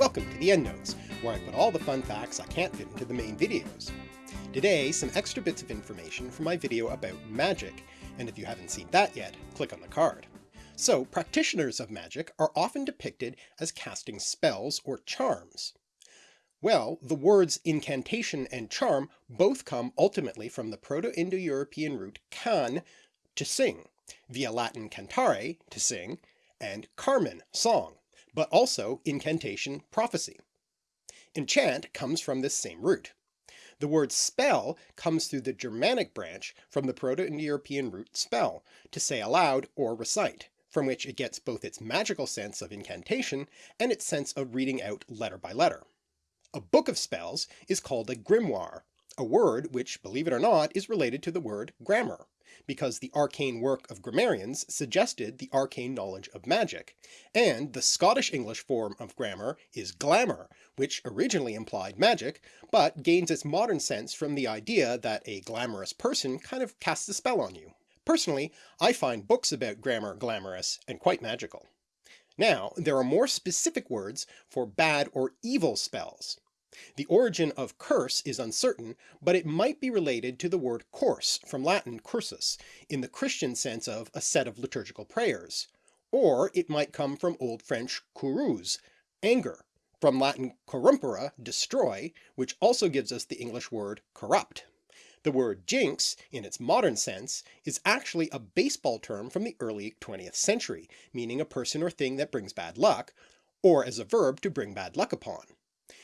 Welcome to the EndNotes, where I put all the fun facts I can't fit into the main videos. Today, some extra bits of information from my video about magic, and if you haven't seen that yet, click on the card. So practitioners of magic are often depicted as casting spells or charms. Well, the words incantation and charm both come ultimately from the Proto-Indo-European root can, to sing, via Latin cantare, to sing, and carmen, song, but also incantation, prophecy. Enchant comes from this same root. The word spell comes through the Germanic branch from the Proto-Indo-European root spell, to say aloud or recite, from which it gets both its magical sense of incantation and its sense of reading out letter by letter. A book of spells is called a grimoire, a word which, believe it or not, is related to the word grammar, because the arcane work of grammarians suggested the arcane knowledge of magic, and the Scottish English form of grammar is glamour, which originally implied magic, but gains its modern sense from the idea that a glamorous person kind of casts a spell on you. Personally, I find books about grammar glamorous and quite magical. Now, there are more specific words for bad or evil spells. The origin of curse is uncertain, but it might be related to the word course from Latin cursus, in the Christian sense of a set of liturgical prayers, or it might come from Old French courroux, anger, from Latin corrumpere, destroy, which also gives us the English word corrupt. The word jinx, in its modern sense, is actually a baseball term from the early 20th century, meaning a person or thing that brings bad luck, or as a verb to bring bad luck upon.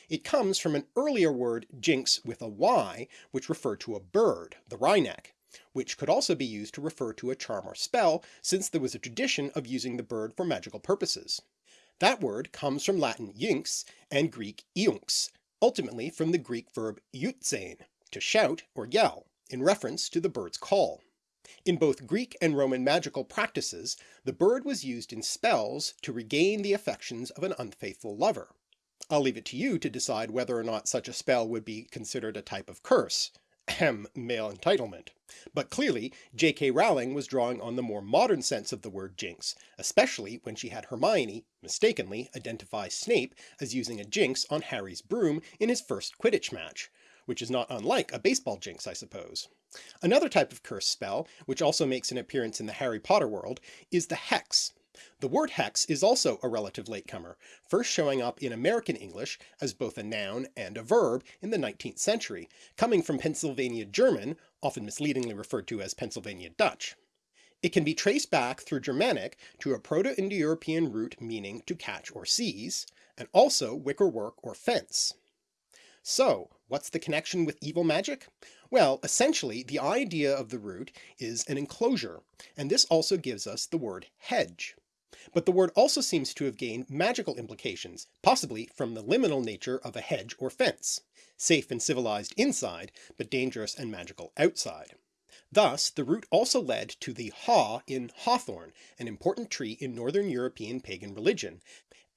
It comes from an earlier word jynx with a y, which referred to a bird, the wryneck, which could also be used to refer to a charm or spell, since there was a tradition of using the bird for magical purposes. That word comes from Latin iynx and Greek iunx, ultimately from the Greek verb iutzein, to shout or yell, in reference to the bird's call. In both Greek and Roman magical practices, the bird was used in spells to regain the affections of an unfaithful lover. I'll leave it to you to decide whether or not such a spell would be considered a type of curse. Ahem, male entitlement. But clearly J.K. Rowling was drawing on the more modern sense of the word jinx, especially when she had Hermione, mistakenly, identify Snape as using a jinx on Harry's broom in his first Quidditch match, which is not unlike a baseball jinx I suppose. Another type of curse spell, which also makes an appearance in the Harry Potter world, is the hex, the word hex is also a relative latecomer, first showing up in American English as both a noun and a verb in the 19th century, coming from Pennsylvania German, often misleadingly referred to as Pennsylvania Dutch. It can be traced back through Germanic to a Proto-Indo-European root meaning to catch or seize, and also wickerwork or fence. So what's the connection with evil magic? Well, essentially the idea of the root is an enclosure, and this also gives us the word hedge. But the word also seems to have gained magical implications, possibly from the liminal nature of a hedge or fence, safe and civilized inside, but dangerous and magical outside. Thus the root also led to the haw in hawthorn, an important tree in northern European pagan religion,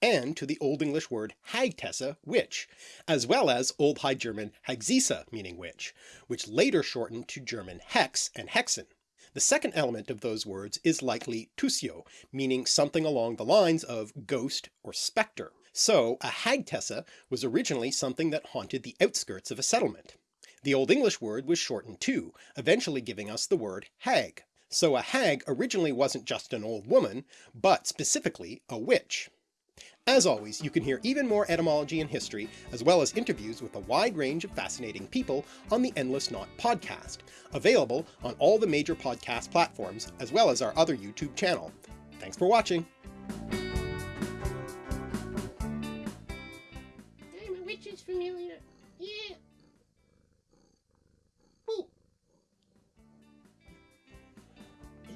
and to the Old English word hagtessa, witch, as well as Old High German hagzisa meaning witch, which later shortened to German hex and hexen. The second element of those words is likely tusio, meaning something along the lines of ghost or spectre. So a hagtessa was originally something that haunted the outskirts of a settlement. The Old English word was shortened too, eventually giving us the word hag. So a hag originally wasn't just an old woman, but specifically a witch. As always, you can hear even more etymology and history, as well as interviews with a wide range of fascinating people on the Endless Knot podcast, available on all the major podcast platforms, as well as our other YouTube channel. Thanks for watching! I'm a witch's familiar. Yeah. Boo.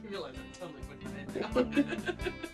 You realize I'm totally putting your head down.